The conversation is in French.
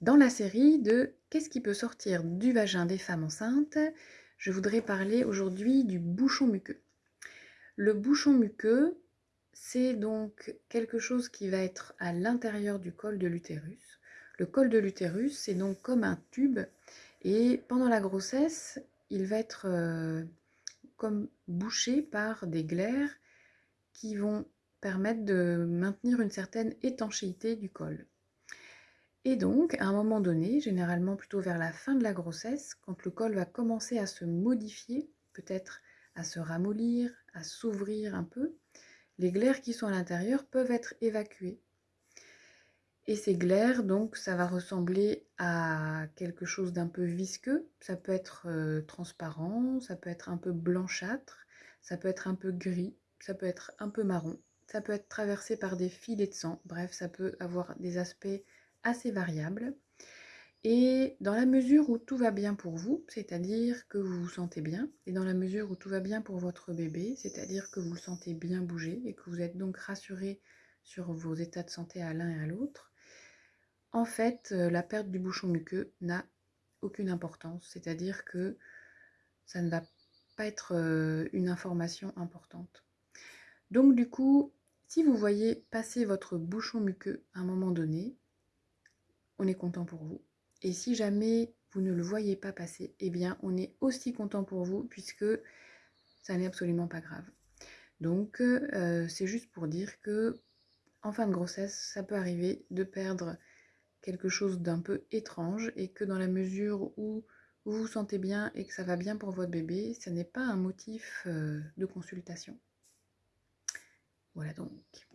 Dans la série de Qu'est-ce qui peut sortir du vagin des femmes enceintes? Je voudrais parler aujourd'hui du bouchon muqueux. Le bouchon muqueux, c'est donc quelque chose qui va être à l'intérieur du col de l'utérus. Le col de l'utérus, c'est donc comme un tube et pendant la grossesse, il va être euh, comme bouché par des glaires qui vont permettre de maintenir une certaine étanchéité du col. Et donc, à un moment donné, généralement plutôt vers la fin de la grossesse, quand le col va commencer à se modifier, peut-être à se ramollir, à s'ouvrir un peu, les glaires qui sont à l'intérieur peuvent être évacuées. Et ces glaires, donc, ça va ressembler à quelque chose d'un peu visqueux. Ça peut être euh, transparent, ça peut être un peu blanchâtre, ça peut être un peu gris, ça peut être un peu marron, ça peut être traversé par des filets de sang. Bref, ça peut avoir des aspects assez variable. Et dans la mesure où tout va bien pour vous, c'est-à-dire que vous vous sentez bien, et dans la mesure où tout va bien pour votre bébé, c'est-à-dire que vous le sentez bien bouger et que vous êtes donc rassuré sur vos états de santé à l'un et à l'autre, en fait, euh, la perte du bouchon muqueux n'a aucune importance, c'est-à-dire que ça ne va pas être euh, une information importante. Donc du coup, si vous voyez passer votre bouchon muqueux à un moment donné, on est content pour vous. Et si jamais vous ne le voyez pas passer, eh bien on est aussi content pour vous puisque ça n'est absolument pas grave. Donc euh, c'est juste pour dire que en fin de grossesse, ça peut arriver de perdre quelque chose d'un peu étrange et que dans la mesure où vous vous sentez bien et que ça va bien pour votre bébé, ce n'est pas un motif euh, de consultation. Voilà donc.